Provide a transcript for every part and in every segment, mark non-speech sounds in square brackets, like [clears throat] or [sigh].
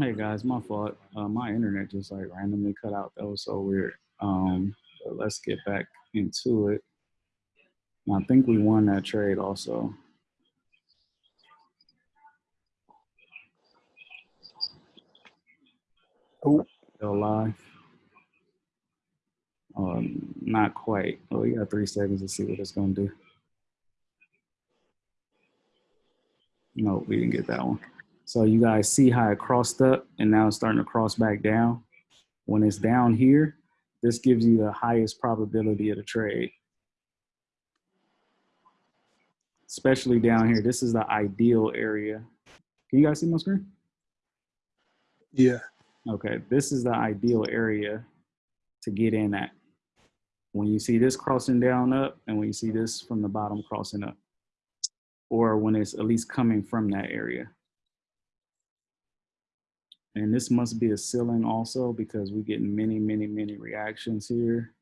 Hey guys, my fault. Uh, my internet just like randomly cut out. That was so weird. Um, but let's get back into it. And I think we won that trade also. Oh, Still live? Um, not quite. Oh, we got three seconds to see what it's gonna do. No, we didn't get that one. So you guys see how it crossed up and now it's starting to cross back down. When it's down here, this gives you the highest probability of the trade. Especially down here, this is the ideal area. Can you guys see my screen? yeah. Okay, this is the ideal area to get in at. When you see this crossing down up and when you see this from the bottom crossing up. Or when it's at least coming from that area. And this must be a ceiling also because we're getting many, many, many reactions here.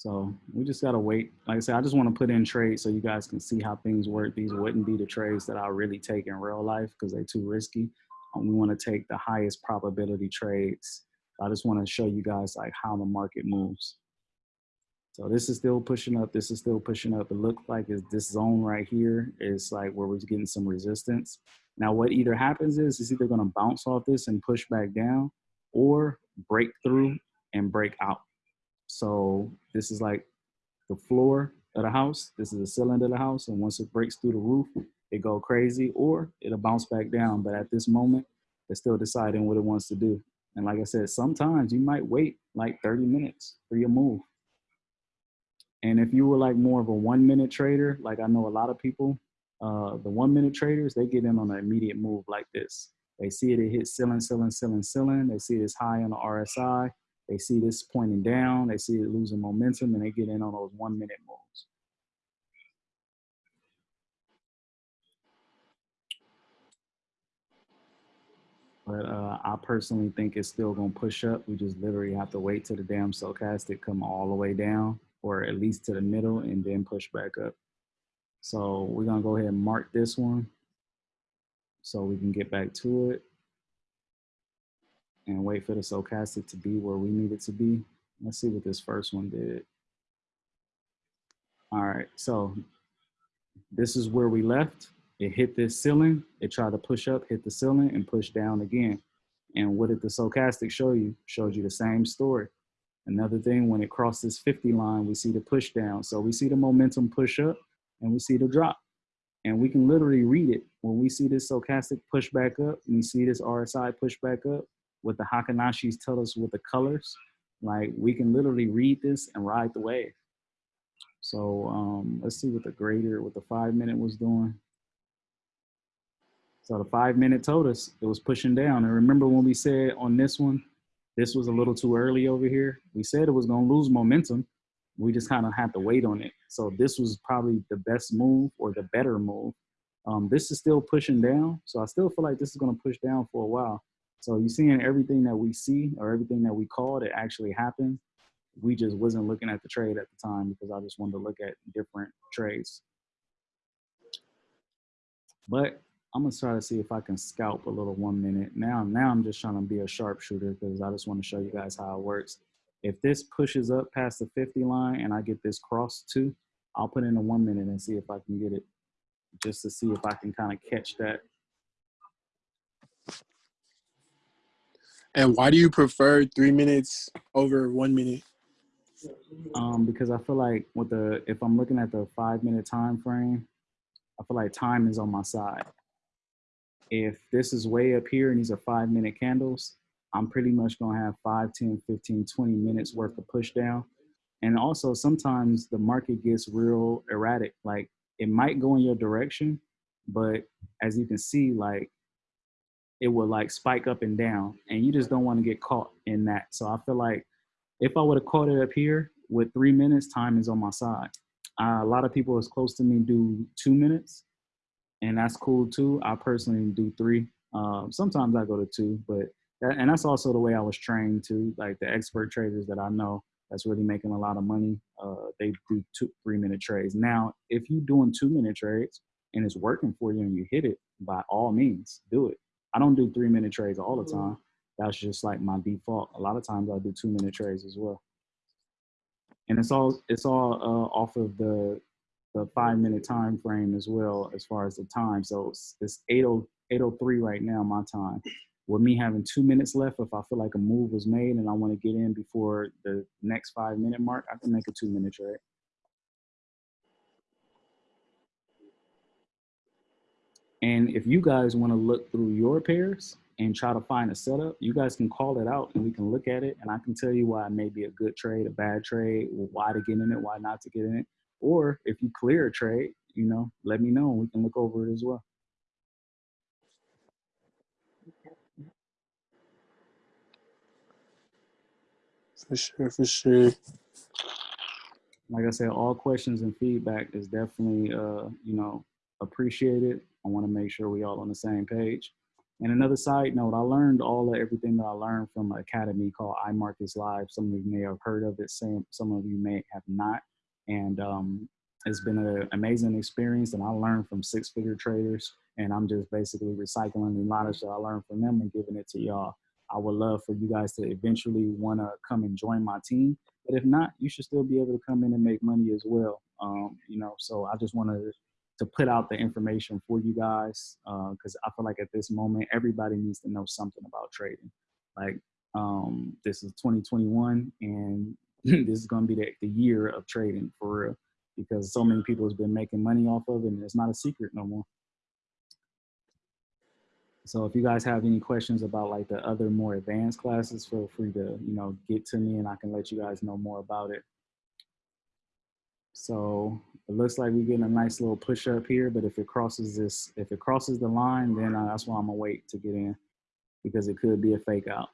So we just gotta wait. Like I said, I just wanna put in trades so you guys can see how things work. These wouldn't be the trades that I really take in real life because they're too risky. Um, we wanna take the highest probability trades. I just wanna show you guys like how the market moves. So this is still pushing up. This is still pushing up. It looks like this zone right here is like where we're getting some resistance. Now what either happens is it's either gonna bounce off this and push back down or break through and break out. So this is like the floor of the house. This is the ceiling of the house. And once it breaks through the roof, it go crazy or it'll bounce back down. But at this moment, it's still deciding what it wants to do. And like I said, sometimes you might wait like 30 minutes for your move. And if you were like more of a one minute trader, like I know a lot of people, uh, the one minute traders, they get in on an immediate move like this. They see it, it hit ceiling, ceiling, ceiling, ceiling. They see this high on the RSI. They see this pointing down. They see it losing momentum and they get in on those one minute moves. But uh, I personally think it's still gonna push up. We just literally have to wait till the damn stochastic come all the way down or at least to the middle and then push back up. So we're gonna go ahead and mark this one so we can get back to it and wait for the stochastic to be where we need it to be. Let's see what this first one did. All right, so this is where we left. It hit this ceiling, it tried to push up, hit the ceiling and push down again. And what did the stochastic show you? Showed you the same story. Another thing, when it crosses 50 line, we see the push down. So we see the momentum push up and we see the drop. And we can literally read it. When we see this stochastic push back up, and we see this RSI push back up, what the Heikin Ashis tell us with the colors, like we can literally read this and ride the wave. So um, let's see what the grader, what the five minute was doing. So the five minute told us it was pushing down. And remember when we said on this one, this was a little too early over here. We said it was gonna lose momentum. We just kind of had to wait on it. So this was probably the best move or the better move. Um, this is still pushing down. So I still feel like this is gonna push down for a while. So you're seeing everything that we see or everything that we called, it actually happened. We just wasn't looking at the trade at the time because I just wanted to look at different trades. But I'm gonna try to see if I can scalp a little one minute. Now, now I'm just trying to be a sharpshooter because I just want to show you guys how it works. If this pushes up past the 50 line and I get this cross too, I'll put in a one minute and see if I can get it just to see if I can kind of catch that. And why do you prefer three minutes over one minute? Um, because I feel like with the, if I'm looking at the five minute time frame, I feel like time is on my side. If this is way up here and these are five minute candles, I'm pretty much gonna have 5, 10, 15, 20 minutes worth of push down. And also sometimes the market gets real erratic. Like it might go in your direction, but as you can see, like it will like spike up and down and you just don't want to get caught in that. So I feel like if I would have caught it up here with three minutes, time is on my side. Uh, a lot of people as close to me do two minutes and that's cool too. I personally do three. Um, sometimes I go to two, but that, and that's also the way I was trained too. Like the expert traders that I know that's really making a lot of money, uh, they do two, three minute trades. Now, if you're doing two minute trades, and it's working for you and you hit it, by all means, do it. I don't do three minute trades all the time. That's just like my default. A lot of times I do two minute trades as well. And it's all it's all uh, off of the the five minute time frame as well as far as the time. So it's, it's 80, 803 right now, my time. With me having two minutes left, if I feel like a move was made and I want to get in before the next five minute mark, I can make a two minute trade. And if you guys want to look through your pairs and try to find a setup, you guys can call it out and we can look at it and I can tell you why it may be a good trade, a bad trade, why to get in it, why not to get in it. Or if you clear a trade, you know, let me know and we can look over it as well. For sure, for sure. Like I said, all questions and feedback is definitely, uh, you know, appreciated. I want to make sure we all on the same page. And another side note, I learned all of everything that I learned from an academy called iMarkets Live. Some of you may have heard of it, some, some of you may have not. And um, it's been an amazing experience and I learned from six figure traders and I'm just basically recycling the knowledge that I learned from them and giving it to y'all. I would love for you guys to eventually want to come and join my team. But if not, you should still be able to come in and make money as well. Um, you know, so I just wanted to put out the information for you guys because uh, I feel like at this moment, everybody needs to know something about trading. Like um, this is 2021 and [clears throat] this is going to be the, the year of trading for real because so many people has been making money off of it and it's not a secret no more. So if you guys have any questions about like the other more advanced classes, feel free to, you know, get to me and I can let you guys know more about it. So it looks like we're getting a nice little push up here, but if it crosses this, if it crosses the line, then uh, that's why I'm gonna wait to get in because it could be a fake out.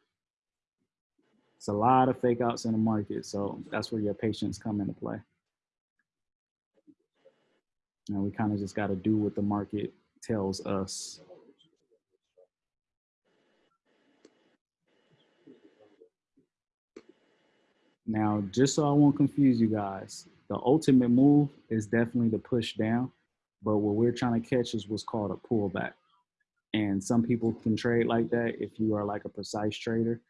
It's a lot of fake outs in the market. So that's where your patience come into play. And we kind of just got to do what the market tells us. Now, just so I won't confuse you guys, the ultimate move is definitely the push down, but what we're trying to catch is what's called a pullback. And some people can trade like that if you are like a precise trader.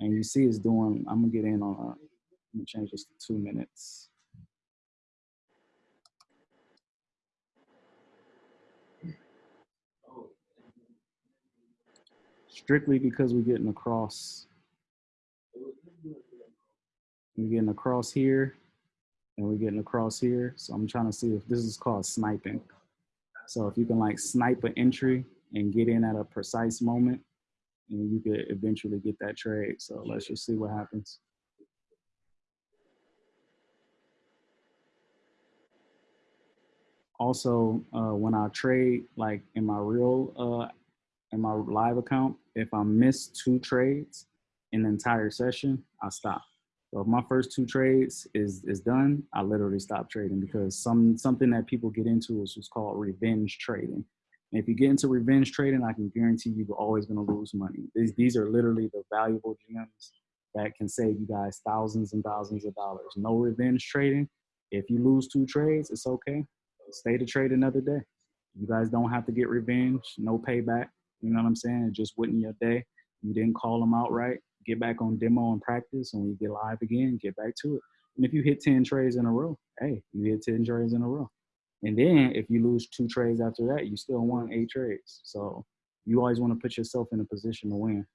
And you see it's doing, I'm gonna get in on, a, let me change this to two minutes. strictly because we're getting across. We're getting across here and we're getting across here. So I'm trying to see if this is called sniping. So if you can like snipe an entry and get in at a precise moment and you could eventually get that trade. So let's just see what happens. Also, uh, when I trade like in my real uh, in my live account, if I miss two trades in the entire session, I stop. So if my first two trades is is done, I literally stop trading because some something that people get into is what's called revenge trading. And if you get into revenge trading, I can guarantee you you're always going to lose money. These these are literally the valuable gems that can save you guys thousands and thousands of dollars. No revenge trading. If you lose two trades, it's okay. Stay to trade another day. You guys don't have to get revenge. No payback. You know what I'm saying? It just wasn't your day. You didn't call them out right. Get back on demo and practice. And when you get live again, get back to it. And if you hit 10 trades in a row, hey, you hit 10 trades in a row. And then if you lose two trades after that, you still won eight trades. So you always want to put yourself in a position to win.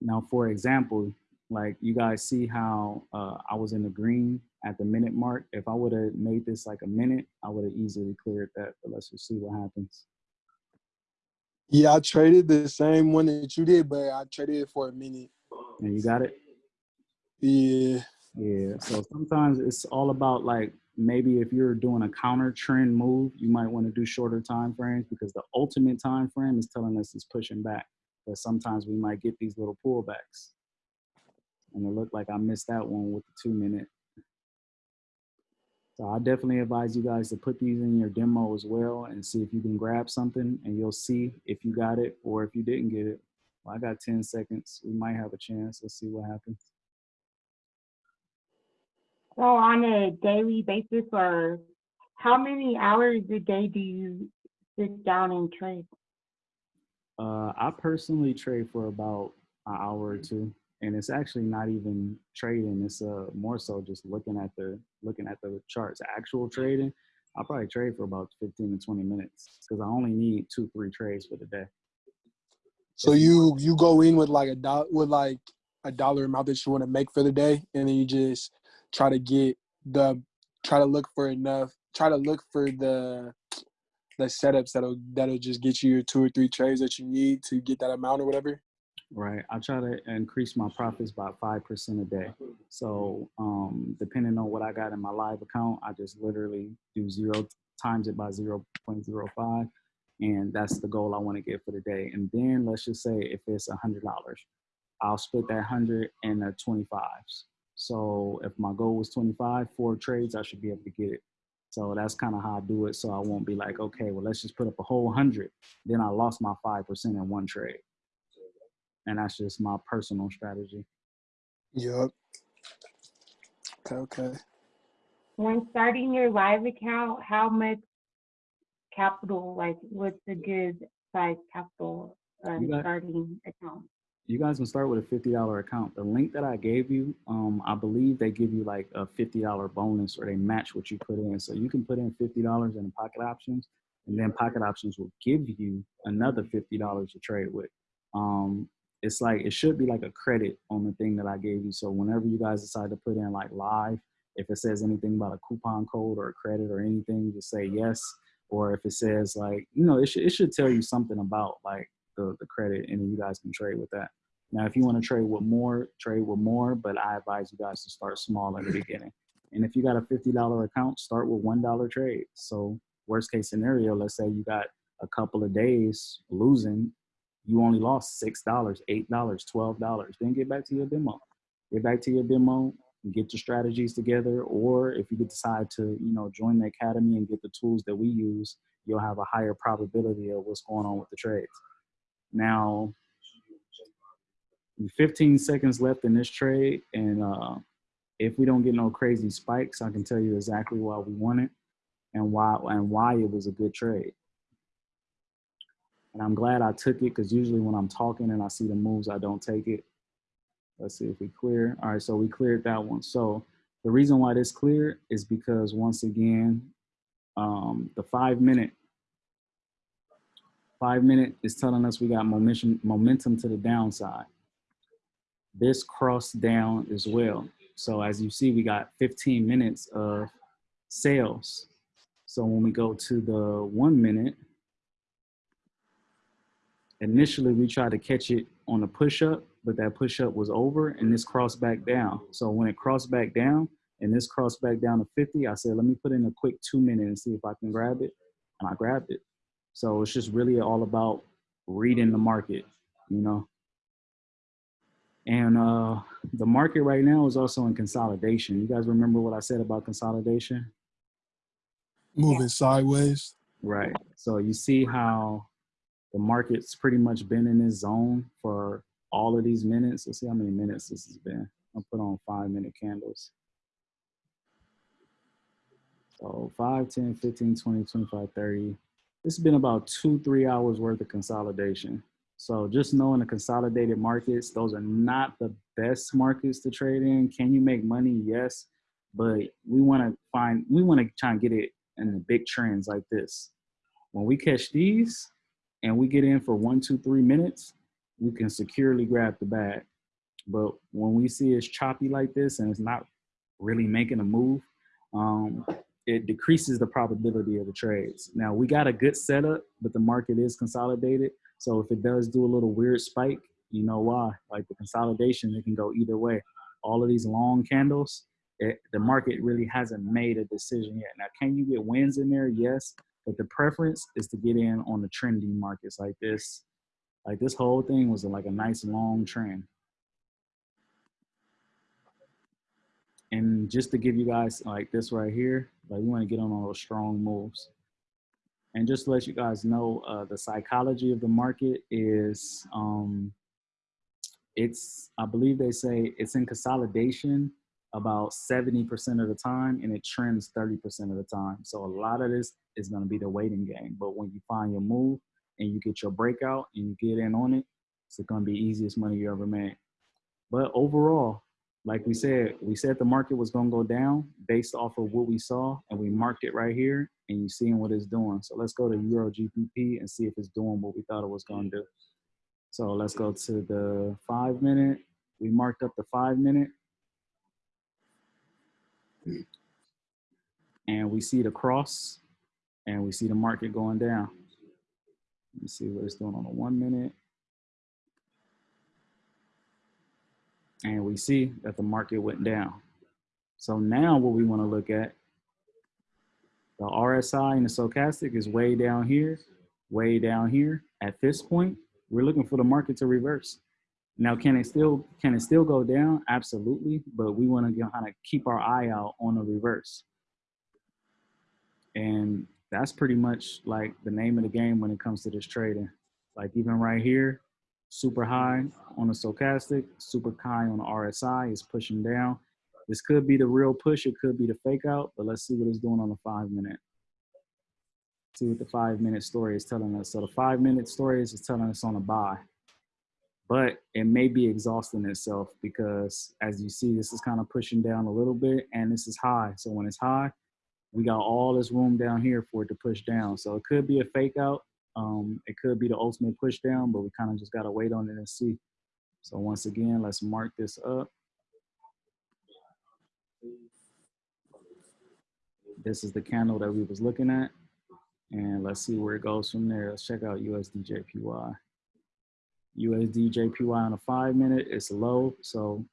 Now, for example, like you guys see how uh, I was in the green at the minute mark. If I would have made this like a minute, I would have easily cleared that. But let's just see what happens. Yeah, I traded the same one that you did, but I traded it for a minute. And you got it? Yeah. Yeah. So sometimes it's all about like maybe if you're doing a counter trend move, you might want to do shorter time frames because the ultimate time frame is telling us it's pushing back. But sometimes we might get these little pullbacks. And it looked like I missed that one with the two minute. So I definitely advise you guys to put these in your demo as well and see if you can grab something and you'll see if you got it or if you didn't get it. Well, I got 10 seconds. We might have a chance. Let's see what happens. So on a daily basis or How many hours a day do you sit down and trade? Uh, I personally trade for about an hour or two, and it's actually not even trading. It's uh more so just looking at the looking at the charts. Actual trading, I'll probably trade for about 15 to 20 minutes because I only need two, three trades for the day. So you you go in with like a dollar with like a dollar amount that you want to make for the day, and then you just try to get the try to look for enough. Try to look for the the setups that'll that'll just get you your two or three trades that you need to get that amount or whatever. Right. I try to increase my profits by five percent a day. So um, depending on what I got in my live account, I just literally do zero times it by zero point zero five, and that's the goal I want to get for the day. And then let's just say if it's a hundred dollars, I'll split that hundred into twenty fives. So if my goal was twenty five, four trades, I should be able to get it. So that's kind of how I do it. So I won't be like, okay, well let's just put up a whole hundred. Then I lost my five percent in one trade and that's just my personal strategy. Yep. Okay. Okay. When starting your live account, how much capital, like what's a good size capital um, got- starting account? You guys can start with a fifty dollar account. The link that I gave you, um, I believe they give you like a fifty dollar bonus, or they match what you put in. So you can put in fifty dollars in Pocket Options, and then Pocket Options will give you another fifty dollars to trade with. Um, it's like it should be like a credit on the thing that I gave you. So whenever you guys decide to put in like live, if it says anything about a coupon code or a credit or anything, just say yes. Or if it says like, you know, it should it should tell you something about like the, the credit and you guys can trade with that. Now, if you want to trade with more, trade with more, but I advise you guys to start small at the beginning. And if you got a $50 account, start with $1 trade. So worst case scenario, let's say you got a couple of days losing, you only lost $6, $8, $12. Then get back to your demo. Get back to your demo, get your strategies together. Or if you decide to, you know, join the academy and get the tools that we use, you'll have a higher probability of what's going on with the trades. Now, 15 seconds left in this trade, and uh, if we don't get no crazy spikes, I can tell you exactly why we won it and why and why it was a good trade. And I'm glad I took it because usually when I'm talking and I see the moves, I don't take it. Let's see if we clear. All right, so we cleared that one. So the reason why this clear is because once again, um, the five minute Five minute is telling us we got momentum, momentum to the downside. This crossed down as well. So as you see, we got 15 minutes of sales. So when we go to the one minute, initially we tried to catch it on a push up, but that push up was over and this crossed back down. So when it crossed back down and this crossed back down to 50, I said, let me put in a quick two minute and see if I can grab it. And I grabbed it. So it's just really all about reading the market, you know. And uh, the market right now is also in consolidation. You guys remember what I said about consolidation? Moving sideways. Right. So you see how the market's pretty much been in this zone for all of these minutes. Let's see how many minutes this has been. I'll put on five minute candles. So 5, 10, 15, 20, 25, 30. Has been about two, three hours worth of consolidation. So just knowing the consolidated markets, those are not the best markets to trade in. Can you make money? Yes. But we want to find, we want to try and get it in the big trends like this. When we catch these and we get in for one, two, three minutes, we can securely grab the bag. But when we see it's choppy like this and it's not really making a move, um, it decreases the probability of the trades. Now we got a good setup, but the market is consolidated. So if it does do a little weird spike, you know why? Like the consolidation, it can go either way. All of these long candles, it, the market really hasn't made a decision yet. Now, can you get wins in there? Yes, but the preference is to get in on the trending markets like this. Like this whole thing was like a nice long trend. And just to give you guys like this right here, like we want to get on all those strong moves. And just to let you guys know, uh, the psychology of the market is, um, it's, I believe they say it's in consolidation about 70% of the time and it trends 30% of the time. So a lot of this is going to be the waiting game. But when you find your move and you get your breakout and you get in on it, it's going to be easiest money you ever made. But overall, like we said, we said the market was going to go down based off of what we saw, and we marked it right here, and you're seeing what it's doing. So let's go to Euro GBP and see if it's doing what we thought it was going to do. So let's go to the five minute. We marked up the five minute. And we see the cross, and we see the market going down. Let me see what it's doing on the one minute. And we see that the market went down. So now what we want to look at, the RSI and the stochastic is way down here, way down here. At this point, we're looking for the market to reverse. Now, can it still can it still go down? Absolutely, but we want to kind of keep our eye out on the reverse. And that's pretty much like the name of the game when it comes to this trading. Like even right here, super high on the stochastic, super high on the RSI is pushing down. This could be the real push, it could be the fake out, but let's see what it's doing on the five minute. See what the five minute story is telling us. So the five minute story is telling us on a buy, but it may be exhausting itself because as you see, this is kind of pushing down a little bit and this is high. So when it's high, we got all this room down here for it to push down. So it could be a fake out um, it could be the ultimate push down, but we kind of just got to wait on it and see. So once again, let's mark this up. This is the candle that we was looking at. And let's see where it goes from there. Let's check out USDJPY. USDJPY on a five minute, it's low. So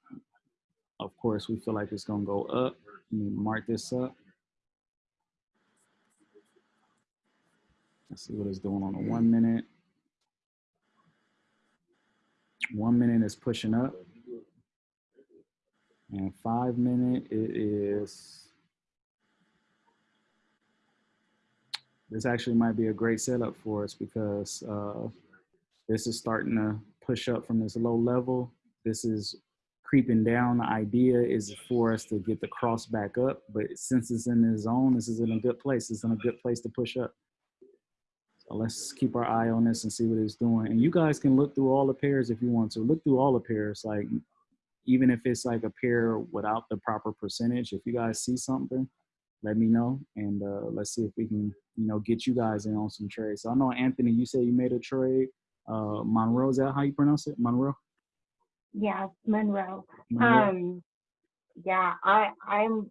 of course we feel like it's gonna go up. Let me mark this up. Let's see what it's doing on a one minute. One minute is pushing up. And five minute, it is, this actually might be a great setup for us because uh, this is starting to push up from this low level. This is creeping down. The idea is for us to get the cross back up, but since it's in the zone, this is in a good place. It's in a good place to push up. Let's keep our eye on this and see what it's doing. And you guys can look through all the pairs if you want to. Look through all the pairs, like even if it's like a pair without the proper percentage. If you guys see something, let me know, and uh, let's see if we can, you know, get you guys in on some trades. So I know Anthony, you said you made a trade. Uh, Monroe, is that how you pronounce it? Monroe. Yeah, Monroe. Monroe? Um, yeah, I I'm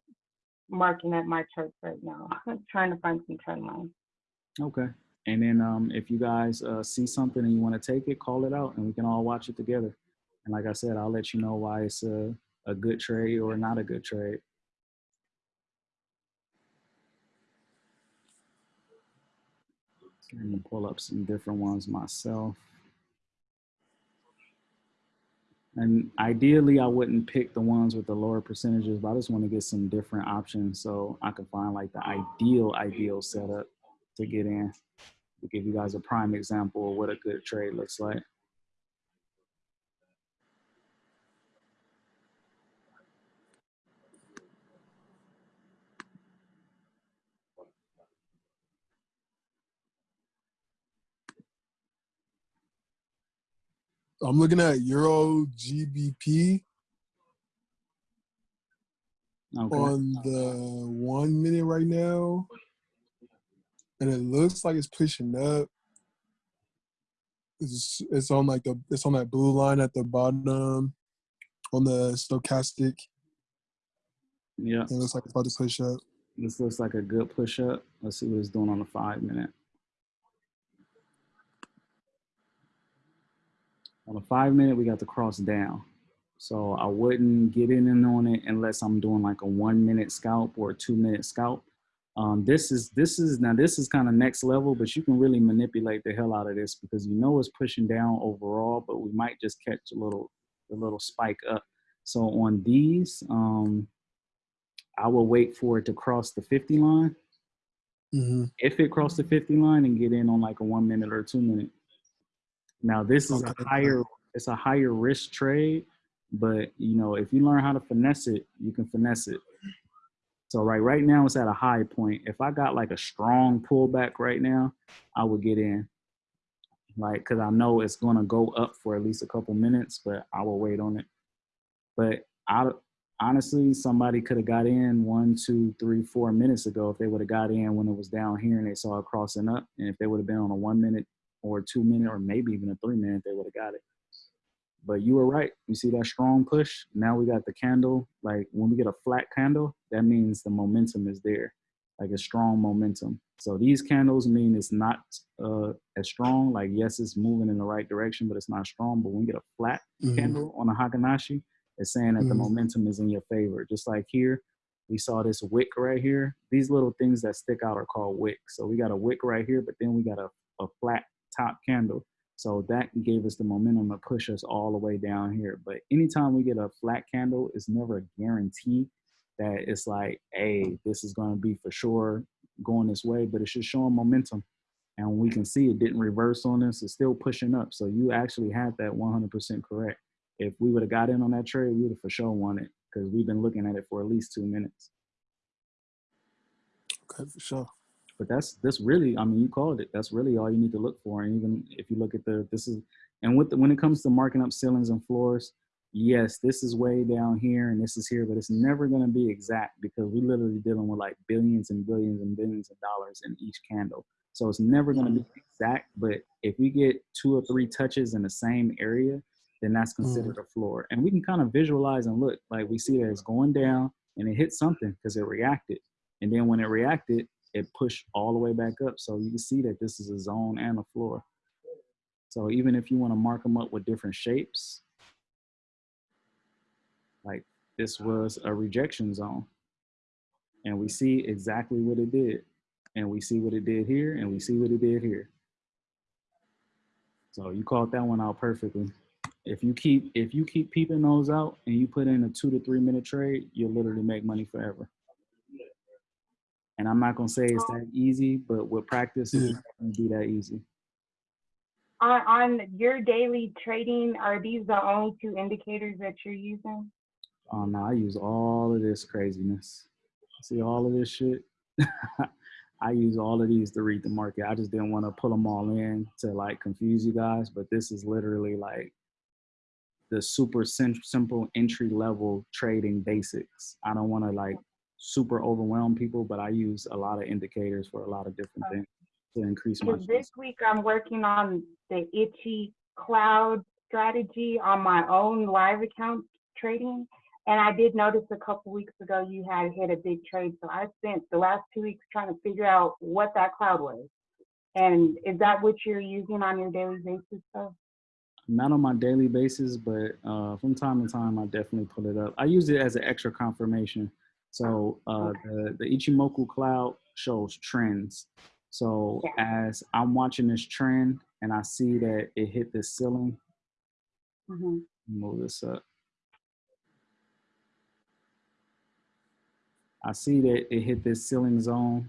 marking up my charts right now. I'm [laughs] trying to find some trend lines. Okay. And then um, if you guys uh, see something and you want to take it, call it out and we can all watch it together. And like I said, I'll let you know why it's a, a good trade or not a good trade. Let me pull up some different ones myself. And ideally, I wouldn't pick the ones with the lower percentages, but I just want to get some different options so I can find like the ideal, ideal setup to get in to give you guys a prime example of what a good trade looks like. I'm looking at Euro GBP Okay. on the one minute right now, and it looks like it's pushing up. It's it's on like the it's on that blue line at the bottom on the stochastic. Yeah, It looks like it's about to push up. this looks like a good push up. Let's see what it's doing on the five minute. On the five minute, we got the cross down. So I wouldn't get in on it unless I'm doing like a one minute scalp or a two minute scalp. Um, this is this is now this is kind of next level, but you can really manipulate the hell out of this because you know it's pushing down overall, but we might just catch a little a little spike up. So on these, um, I will wait for it to cross the 50 line. hmm If it crossed the 50 line and get in on like a one minute or two minute. Now this is a higher, it's a higher risk trade, but you know, if you learn how to finesse it, you can finesse it. So right, right now it's at a high point. If I got like a strong pullback right now, I would get in. Like, cause I know it's gonna go up for at least a couple minutes, but I will wait on it. But I honestly, somebody could have got in one, two, three, four minutes ago if they would have got in when it was down here and they saw it crossing up. And if they would have been on a one minute or two minute or maybe even a three minute, they would have got it. But you were right. You see that strong push? Now we got the candle. Like when we get a flat candle, that means the momentum is there, like a strong momentum. So these candles mean it's not uh, as strong. Like yes, it's moving in the right direction, but it's not strong. But when we get a flat Mhm. candle on a Heikin Ashi, it's saying that the Mhm. momentum is in your favor. Just like here, we saw this wick right here. These little things that stick out are called wicks. So we got a wick right here, but then we got a, a flat top candle. So that gave us the momentum to push us all the way down here. But anytime we get a flat candle, it's never a guarantee that it's like, hey, this is going to be for sure going this way, but it's just showing momentum. And we can see it didn't reverse on us. It's still pushing up. So you actually had that 100% correct. If we would have got in on that trade, we would have for sure won it because we've been looking at it for at least two minutes. Okay, for sure. But that's that's really i mean you called it. That's really all you need to look for. And even if you look at the this is and with the, when it comes to marking up ceilings and floors yes this is way down here and this is here but it's never going to be exact because we literally dealing with like billions and billions and billions of dollars in each candle. So it's never going to be mm-hmm. exact but if we get two or three touches in the same area then that's mm-hmm. considered a floor. And we can kind of visualize and look. Like we see that it's going down and it hit something because it reacted. And then when it reacted it pushed all the way back up. So you can see that this is a zone and a floor. So even if you want to mark them up with different shapes, like this was a rejection zone. And we see exactly what it did. And we see what it did here, and we see what it did here. So you called that one out perfectly. If you keep if you keep peeping those out and you put in a two to three minute trade, you'll literally make money forever. And I'm not gonna say it's oh. that easy, but with practice, it's Yeah. not gonna be that easy. On, on your daily trading, are these the only two indicators that you're using? Oh no, I use all of this craziness. See all of this shit. [laughs] I use all of these to read the market. I just didn't want to pull them all in to like confuse you guys, but this is literally like the super sim- simple entry level trading basics. I don't want to like super overwhelm people, but I use a lot of indicators for a lot of different things to increase my. This week I'm working on the Ichi cloud strategy on my own live account trading. And I did notice a couple weeks ago you had hit a big trade. So I spent the last two weeks trying to figure out what that cloud was. And is that what you're using on your daily basis though? not on my daily basis, but uh, from time to time, I definitely pull it up. I use it as an extra confirmation. So uh, the, the Ichimoku cloud shows trends. So as I'm watching this trend and I see that it hit this ceiling, hmm move this up. I see that it hit this ceiling zone,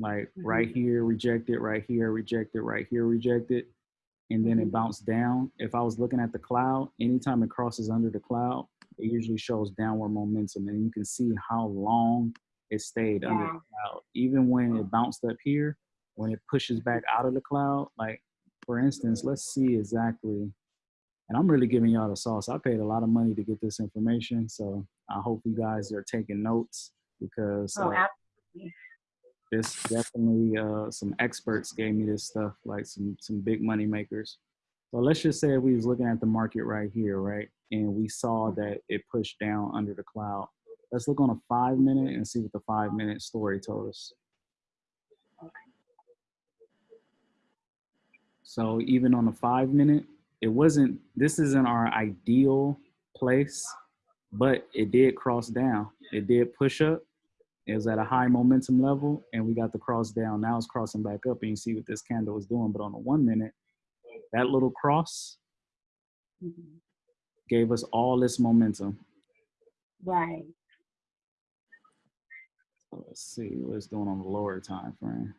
like Mhm. right here, rejected, right here, rejected, right here, rejected, and then it Mhm. bounced down. If I was looking at the cloud, anytime it crosses under the cloud, it usually shows downward momentum, and you can see how long it stayed under the cloud. Even when it bounced up here, when it pushes back out of the cloud, like for instance, let's see exactly and I'm really giving y'all the sauce. I paid a lot of money to get this information, so I hope you guys are taking notes because Oh, uh, this definitely uh, some experts gave me this stuff, like some some big money makers. So let's just say we was looking at the market right here, right, and we saw that it pushed down under the cloud. Let's look on a five minute and see what the five minute story told us. So even on the five minute, it wasn't, this isn't our ideal place, but it did cross down. It did push up. It was at a high momentum level and we got the cross down. Now it's crossing back up and you see what this candle is doing. But on the one minute, that little cross Mhm gave us all this momentum. Right. Let's see what's going on the lower time frame.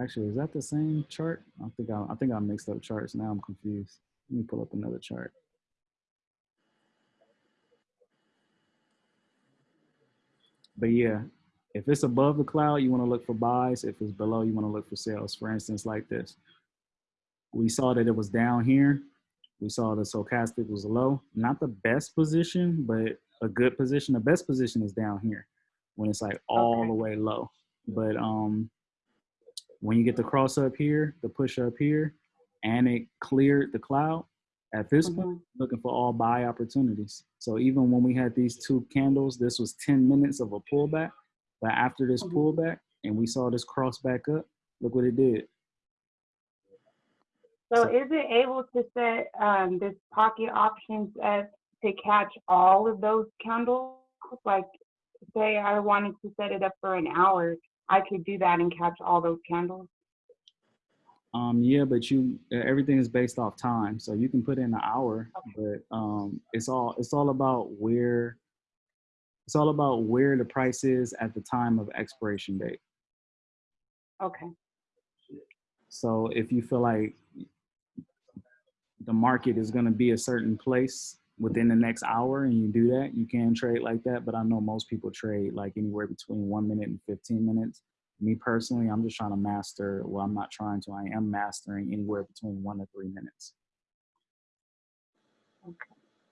Actually, is that the same chart? I think I, I think I mixed up charts. Now I'm confused. Let me pull up another chart. But yeah, if it's above the cloud, you want to look for buys. If it's below, you want to look for sales. For instance, like this, we saw that it was down here we saw the stochastic was low. Not the best position, but a good position. The best position is down here when it's like all Okay. the way low. But um, when you get the cross up here, the push up here, and it cleared the cloud, at this point, Mhm. looking for all buy opportunities. So even when we had these two candles, this was 10 minutes of a pullback. But after this Mhm. pullback and we saw this cross back up, look what it did. So is it able to set um, this pocket options as to catch all of those candles? Like, say I wanted to set it up for an hour, I could do that and catch all those candles. Um, yeah, but you everything is based off time, so you can put in an hour, but um, it's all it's all about where it's all about where the price is at the time of expiration date. Okay. So if you feel like the market is going to be a certain place within the next hour and you do that, you can trade like that. But I know most people trade like anywhere between one minute and 15 minutes. Me personally, I'm just trying to master, well, I'm not trying to, I am mastering anywhere between one to three minutes. Okay.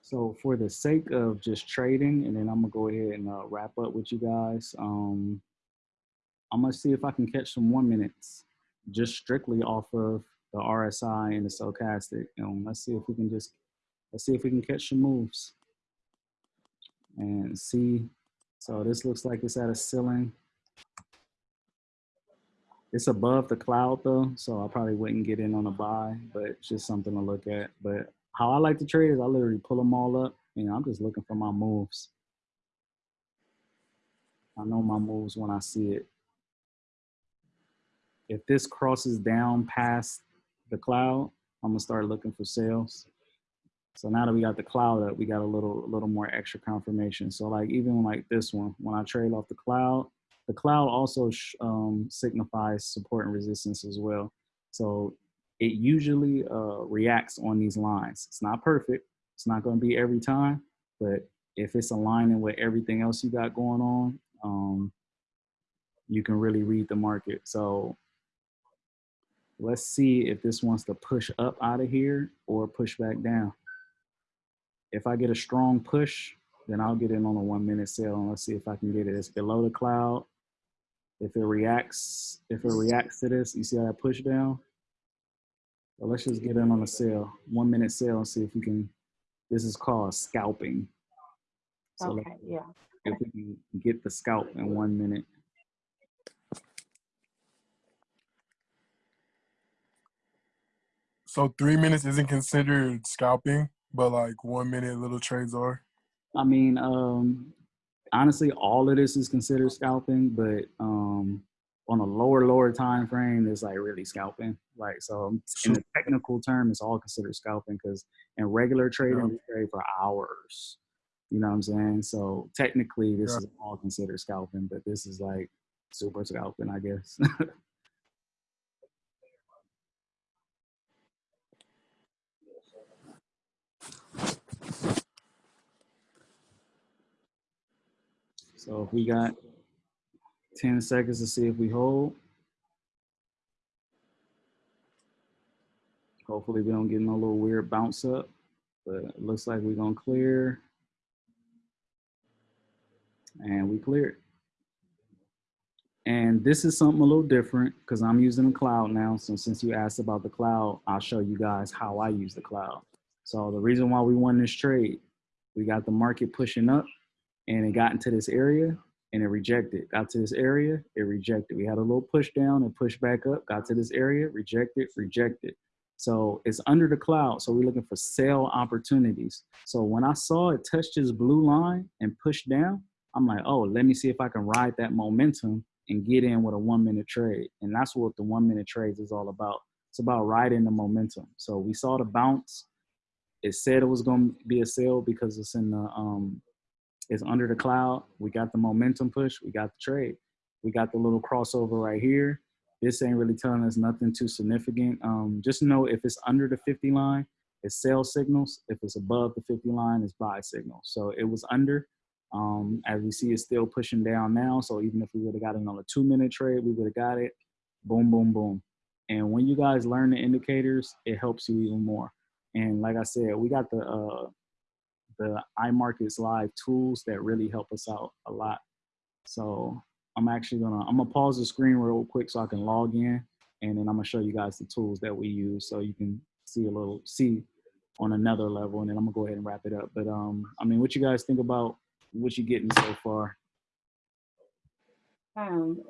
So for the sake of just trading, and then I'm gonna go ahead and uh, wrap up with you guys. Um, I'm gonna see if I can catch some one minutes, just strictly off of the RSI and the stochastic. And let's see if we can just let's see if we can catch some moves and see. So this looks like it's at a ceiling. It's above the cloud though, so I probably wouldn't get in on a buy, but it's just something to look at. But how I like to trade is I literally pull them all up and I'm just looking for my moves. I know my moves when I see it. If this crosses down past the cloud, I'm gonna start looking for sales. So now that we got the cloud up, we got a little, a little more extra confirmation. So like even like this one, when I trade off the cloud, the cloud also um, signifies support and resistance as well. So it usually uh, reacts on these lines. It's not perfect. It's not going to be every time, but if it's aligning with everything else you got going on, um, you can really read the market. So let's see if this wants to push up out of here or push back down. If I get a strong push, then I'll get in on a one minute sale and let's see if I can get it. It's below the cloud. If it reacts, if it reacts to this, you see how that push down? So let's just get in on a sale, one minute sale and see if we can, this is called scalping. So Okay. Yeah. if we can get the scalp in one minute. So three minutes isn't considered scalping, but like one minute little trades are. I mean, um, honestly, all of this is considered scalping, but um, on a lower, lower time frame, it's like really scalping. Like, so in the technical term, it's all considered scalping because in regular trading, Yeah. we trade for hours. You know what I'm saying? So technically, this Yeah. is all considered scalping, but this is like super scalping, I guess. [laughs] So if we got 10 seconds to see if we hold. Hopefully we don't get no little weird bounce up, but it looks like we're gonna clear. And we cleared. And this is something a little different because I'm using the cloud now. So since you asked about the cloud, I'll show you guys how I use the cloud. So the reason why we won this trade, we got the market pushing up and it got into this area and it rejected. Got to this area, it rejected. We had a little push down and push back up, got to this area, rejected, rejected. So it's under the cloud. So we're looking for sell opportunities. So when I saw it touch this blue line and push down, I'm like, oh, let me see if I can ride that momentum and get in with a one minute trade. And that's what the one minute trades is all about. It's about riding the momentum. So we saw the bounce. It said it was going to be a sale because it's in the um, is under the cloud. We got the momentum push. We got the trade. We got the little crossover right here. This ain't really telling us nothing too significant. Um, just know if it's under the 50 line, it's sell signals. If it's above the 50 line, it's buy signals. So it was under. Um, as we see, it's still pushing down now. So even if we would have got it on a two minute trade, we would have got it. Boom, boom, boom. And when you guys learn the indicators, it helps you even more. And like I said, we got the uh, the iMarkets Live tools that really help us out a lot. So I'm actually gonna I'm gonna pause the screen real quick so I can log in, and then I'm gonna show you guys the tools that we use so you can see a little see on another level, and then I'm gonna go ahead and wrap it up. But um, I mean, what you guys think about what you're getting so far? Um,